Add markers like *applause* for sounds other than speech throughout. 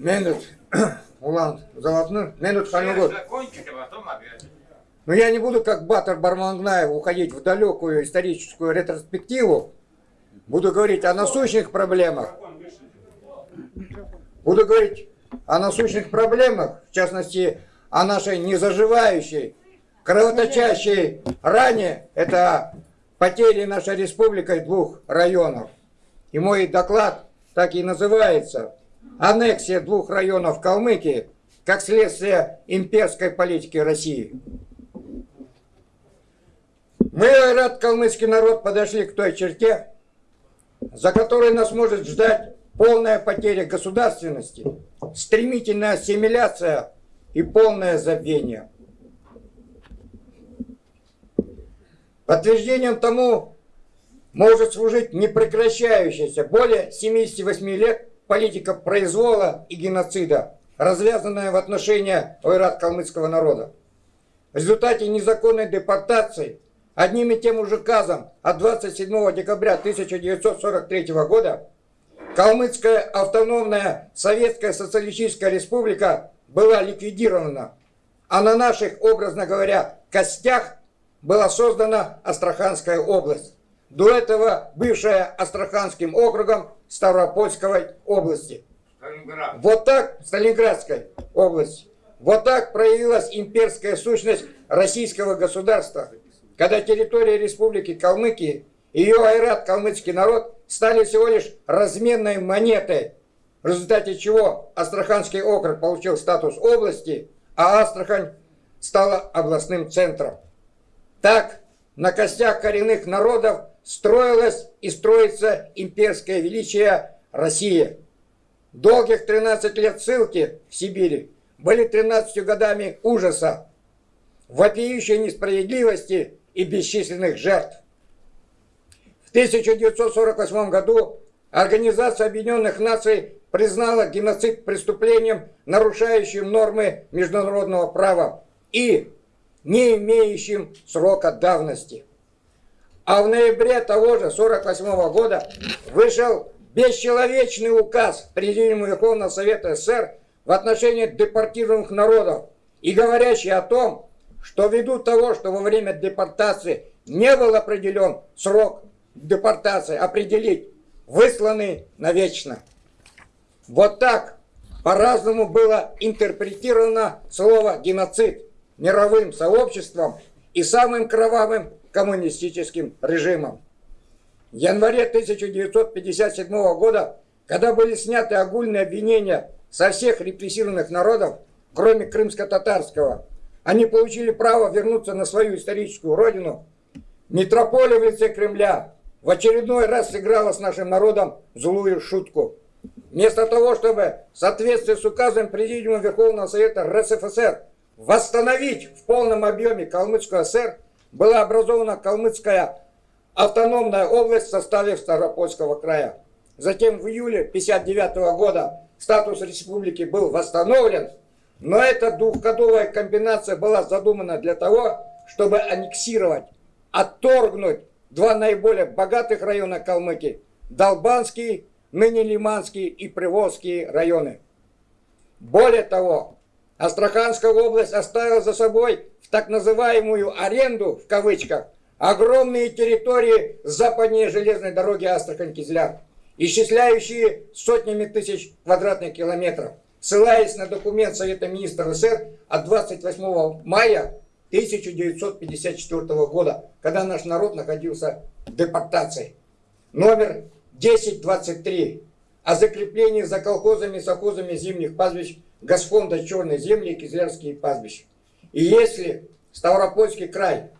Минут, *clears throat* Улан, Золотной, минут опять. Но я не буду, как Батар Бармангнаев, уходить в далекую историческую ретроспективу. Буду говорить о насущных проблемах. Буду говорить о насущных проблемах, в частности, о нашей незаживающей, кровоточащей ране. Это потери нашей республикой двух районов. И мой доклад так и называется «Аннексия двух районов Калмыкии как следствие имперской политики России». Мы, рад калмыцкий народ, подошли к той черте, за которой нас может ждать полная потеря государственности, стремительная ассимиляция и полное забвение. Подтверждением тому может служить непрекращающаяся более 78 лет политика произвола и геноцида, развязанная в отношении ойрат-калмыцкого народа. В результате незаконной депортации одним и тем же указом от 27 декабря 1943 года Калмыцкая автономная Советская Социалистическая Республика была ликвидирована, а на наших, образно говоря, костях была создана Астраханская область. До этого бывшая Астраханским округом Ставропольской области. Сталинград. Вот так, Сталинградской области. Вот так проявилась имперская сущность российского государства, когда территория республики Калмыкии и ее айрат калмыцкий народ стали всего лишь разменной монетой, в результате чего Астраханский округ получил статус области, а Астрахань стала областным центром. Так, на костях коренных народов строилась и строится имперское величие России. Долгих 13 лет ссылки в Сибири были 13 годами ужаса, вопиющей несправедливости и бесчисленных жертв. В 1948 году Организация Объединенных Наций признала геноцид преступлением, нарушающим нормы международного права и не имеющим срока давности. А в ноябре того же 1948 года вышел бесчеловечный указ Президиума Верховного Совета СССР в отношении депортированных народов и говорящий о том, что ввиду того, что во время депортации не был определен срок депортации, определить высланный навечно. Вот так по-разному было интерпретировано слово «геноцид» мировым сообществом и самым кровавым коммунистическим режимом. В январе 1957 года, когда были сняты огульные обвинения со всех репрессированных народов, кроме крымско-татарского, они получили право вернуться на свою историческую родину, метрополия в лице Кремля в очередной раз сыграла с нашим народом злую шутку. Вместо того, чтобы в соответствии с указом Президиума Верховного Совета РСФСР восстановить в полном объеме Калмыцкую ССР, была образована Калмыцкая автономная область в составе Ставропольского края. Затем в июле 1959 года статус республики был восстановлен, но эта двухгодовая комбинация была задумана для того, чтобы аннексировать, отторгнуть два наиболее богатых района Калмыкии – Долбанский, ныне Лиманский и Приволжский районы. Более того, Астраханская область оставила за собой в так называемую аренду, в кавычках, огромные территории западнее железной дороги Астрахань-Кизляр, исчисляющие сотнями тысяч квадратных километров, ссылаясь на документ Совета министров СССР от 28 мая 1954 года, когда наш народ находился в депортации. Номер 1023 о закреплении за колхозами и совхозами зимних пастбищ Газфонда Черной земли и Кизлярские пастбища. И если Ставропольский край,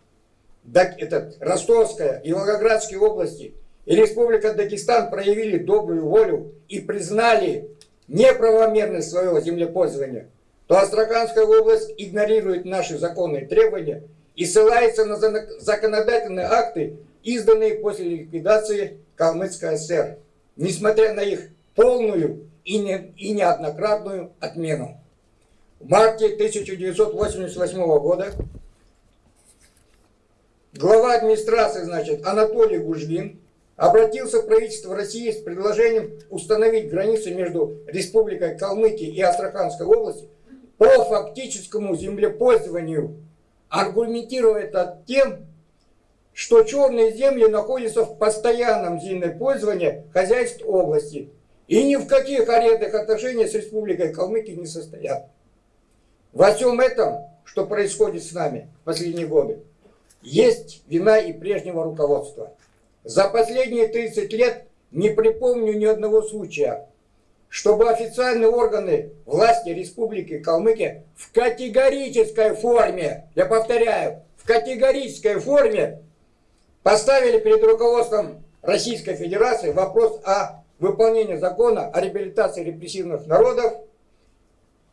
этот, Ростовская и Волгоградские области и Республика Дагестан проявили добрую волю и признали неправомерность своего землепользования, то Астраханская область игнорирует наши законные требования и ссылается на законодательные акты, изданные после ликвидации Калмыцкой ССР, несмотря на их полную и, не, и неоднократную отмену. В марте 1988 года глава администрации, значит, Анатолий Гужвин обратился в правительство России с предложением установить границы между Республикой Калмыкия и Астраханской области по фактическому землепользованию, аргументируя это тем, что черные земли находятся в постоянном земельном пользовании хозяйств области и ни в каких арендных отношениях с Республикой Калмыкия не состоят. Во всем этом, что происходит с нами в последние годы, есть вина и прежнего руководства. За последние 30 лет не припомню ни одного случая, чтобы официальные органы власти Республики Калмыкия в категорической форме, я повторяю, в категорической форме поставили перед руководством Российской Федерации вопрос о выполнении закона о реабилитации репрессивных народов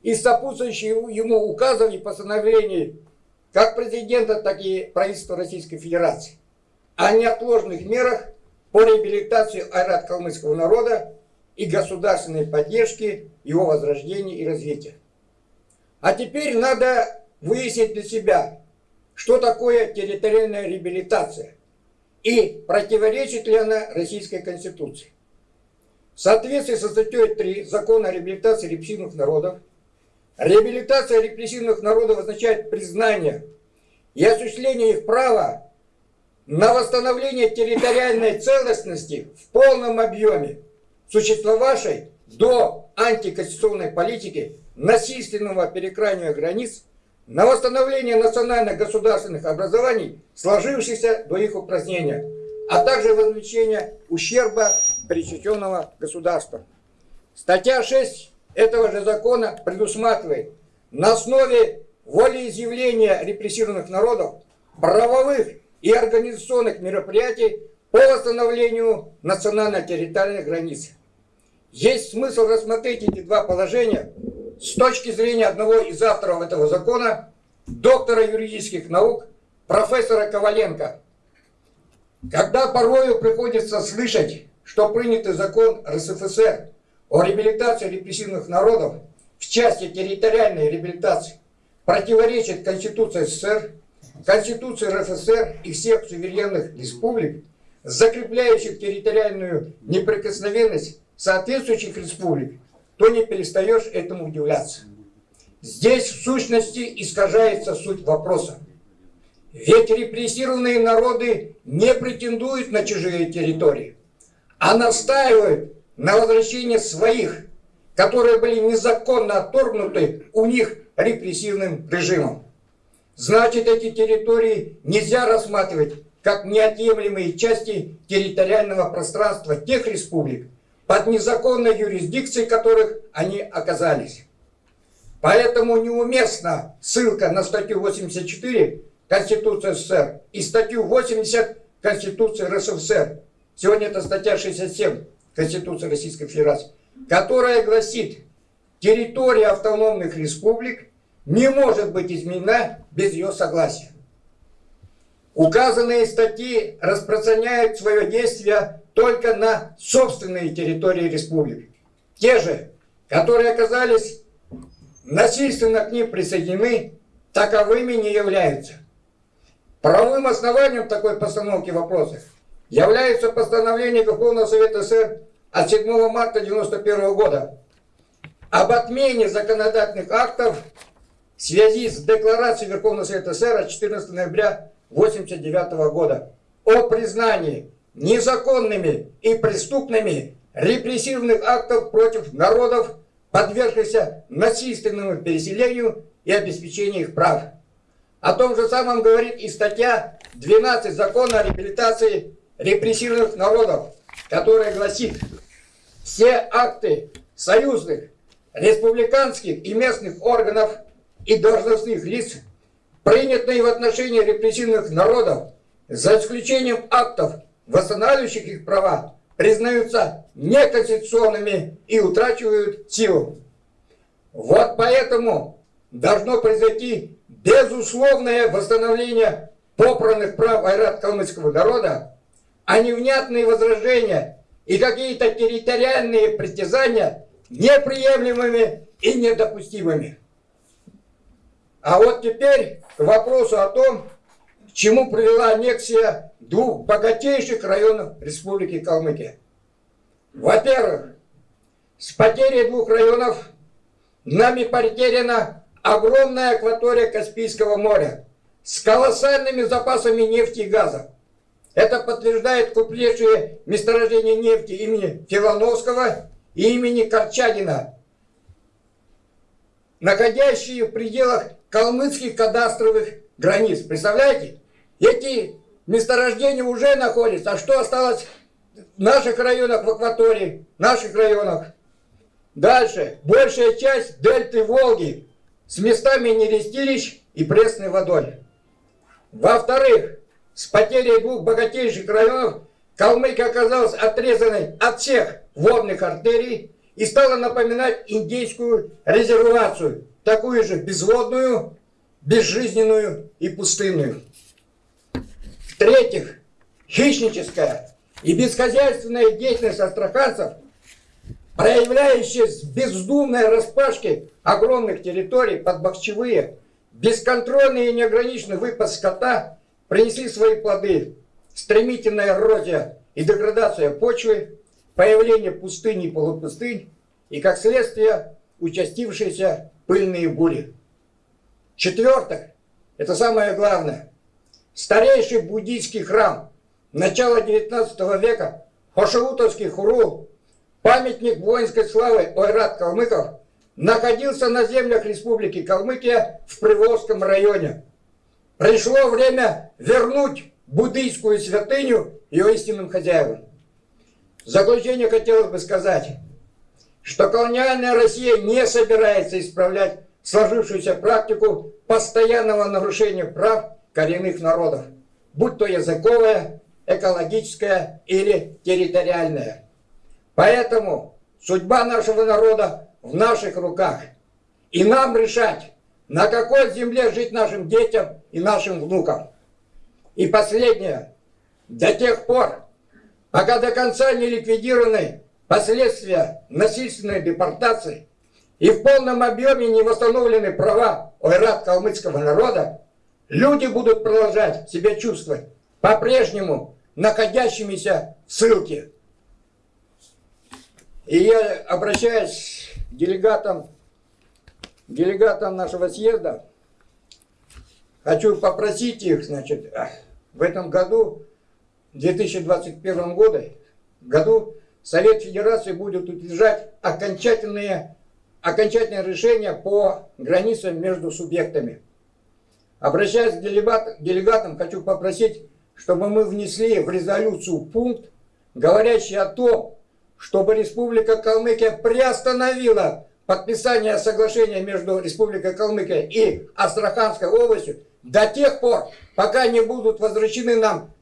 и сопутствующие ему указов и постановлений как президента, так и правительства Российской Федерации о неотложных мерах по реабилитации айрат-калмыцкого народа и государственной поддержке его возрождения и развития. А теперь надо выяснить для себя, что такое территориальная реабилитация и противоречит ли она Российской Конституции. В соответствии со статьей 3 Закона о реабилитации репрессивных народов, реабилитация репрессивных народов означает признание и осуществление их права на восстановление территориальной целостности в полном объеме, существовавшей до антиконституционной политики насильственного перекраивания границ, на восстановление национальных государственных образований, сложившихся до их упразднения, а также возмещение ущерба причиненного государства. Статья 6 этого же закона предусматривает на основе волеизъявления репрессированных народов правовых и организационных мероприятий по восстановлению национально-территориальных границ. Есть смысл рассмотреть эти два положения с точки зрения одного из авторов этого закона, доктора юридических наук, профессора Коваленко. Когда порою приходится слышать, что принятый закон РСФСР о реабилитации репрессивных народов в части территориальной реабилитации противоречит Конституции СССР, Конституции РФСР и всех суверенных республик, закрепляющих территориальную неприкосновенность соответствующих республик, то не перестаешь этому удивляться. Здесь в сущности искажается суть вопроса. Ведь репрессированные народы не претендуют на чужие территории, а настаивают на возвращении своих, которые были незаконно отторгнуты у них репрессивным режимом. Значит, эти территории нельзя рассматривать как неотъемлемые части территориального пространства тех республик, под незаконной юрисдикцией которых они оказались. Поэтому неуместна ссылка на статью 84 Конституции СССР и статью 80 Конституции РСФСР. Сегодня это статья 67 Конституции Российской Федерации, которая гласит, территория автономных республик не может быть изменена без ее согласия. Указанные статьи распространяют свое действие только на собственные территории республик. Те же, которые оказались насильственно к ним присоединены, таковыми не являются. Правовым основанием такой постановки вопроса является постановление Верховного Совета СССР от 7 марта 1991 года об отмене законодательных актов в связи с декларацией Верховного Совета СССР от 14 ноября 1989 года о признании незаконными и преступными репрессивных актов против народов, подвергшихся насильственному переселению и обеспечению их прав. О том же самом говорит и статья 12 Закона о реабилитации репрессированных народов, которая гласит, все акты союзных, республиканских и местных органов и должностных лиц, принятые в отношении репрессивных народов, за исключением актов, восстанавливающих их права, признаются неконституционными и утрачивают силу. Вот поэтому должно произойти безусловное восстановление попранных прав айрат-калмыцкого народа, а невнятные возражения и какие-то территориальные притязания неприемлемыми и недопустимыми. А вот теперь к вопросу о том, к чему привела аннексия двух богатейших районов Республики Калмыкия. Во-первых, с потерей двух районов нами потеряна огромная акватория Каспийского моря с колоссальными запасами нефти и газа. Это подтверждает крупнейшие месторождения нефти имени Филановского и имени Корчагина, находящие в пределах калмыцких кадастровых границ. Представляете? Эти месторождения уже находятся. А что осталось в наших районах в акватории, в наших районах? Дальше. Большая часть дельты Волги с местами нерестилищ и пресной водой. Во-вторых, с потерей двух богатейших районов Калмыкия оказалась отрезанной от всех водных артерий и стала напоминать индейскую резервацию, такую же безводную, безжизненную и пустынную. В-третьих, хищническая и бесхозяйственная деятельность астраханцев, проявляющаяся в бездумной распашке огромных территорий под бахчевые, бесконтрольный и неограниченный выпас скота принесли свои плоды. Стремительная эрозия и деградация почвы, появление пустынь и полупустынь и, как следствие, участившиеся пыльные бури. Четвертое, это самое главное, старейший буддийский храм начала 19 века, Хошеутовский хурул, памятник воинской славы Ойрат Калмыков, находился на землях Республики Калмыкия в Приволжском районе. Пришло время вернуть буддийскую святыню ее истинным хозяевам. В заключение хотелось бы сказать, что колониальная Россия не собирается исправлять сложившуюся практику постоянного нарушения прав коренных народов, будь то языковая, экологическая или территориальная. Поэтому судьба нашего народа в наших руках. И нам решать, на какой земле жить нашим детям и нашим внукам. И последнее. До тех пор, пока до конца не ликвидированы последствия насильственной депортации и в полном объеме не восстановлены права ойрат калмыцкого народа, люди будут продолжать себя чувствовать по-прежнему находящимися в ссылке. И я обращаюсь к делегатам делегатам нашего съезда, хочу попросить их, значит, в этом году, в 2021 году, году Совет Федерации будет утверждать окончательные, окончательные решения по границам между субъектами. Обращаясь к делегатам, хочу попросить, чтобы мы внесли в резолюцию пункт, говорящий о том, чтобы Республика Калмыкия приостановила подписания соглашения между Республикой Калмыкия и Астраханской областью до тех пор, пока не будут возвращены нам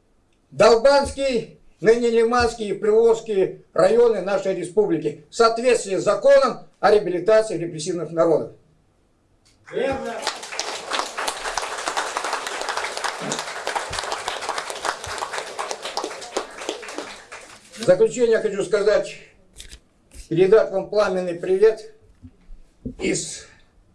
Долбанский, ныне Лиманский и Приволжские районы нашей республики в соответствии с законом о реабилитации репрессивных народов. Верно. В заключение хочу сказать, передать вам пламенный привет из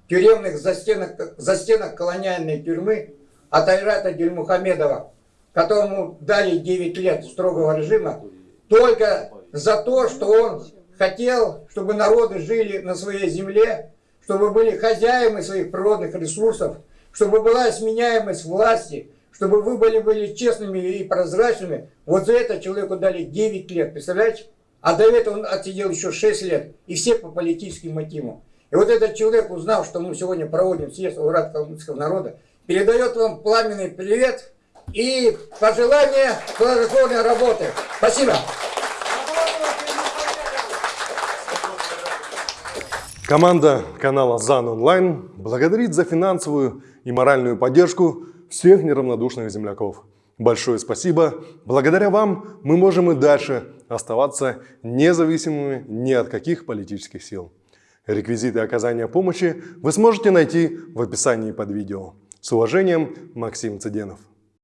тюремных застенок, застенок колониальной тюрьмы от Айрата Дельмухамедова, которому дали 9 лет строгого режима, только за то, что он хотел, чтобы народы жили на своей земле, чтобы были хозяевами своих природных ресурсов, чтобы была сменяемость власти, чтобы вы были, были честными и прозрачными. Вот за это человеку дали 9 лет, представляете? А до этого он отсидел еще 6 лет, и все по политическим мотивам. И вот этот человек, узнав, что мы сегодня проводим съезд Урат калмыцкого народа, передает вам пламенный привет и пожелание плодотворной работы. Спасибо. Команда канала ЗАН Онлайн благодарит за финансовую и моральную поддержку всех неравнодушных земляков. Большое спасибо. Благодаря вам мы можем и дальше оставаться независимыми ни от каких политических сил. Реквизиты оказания помощи вы сможете найти в описании под видео. С уважением, Максим Цыденов.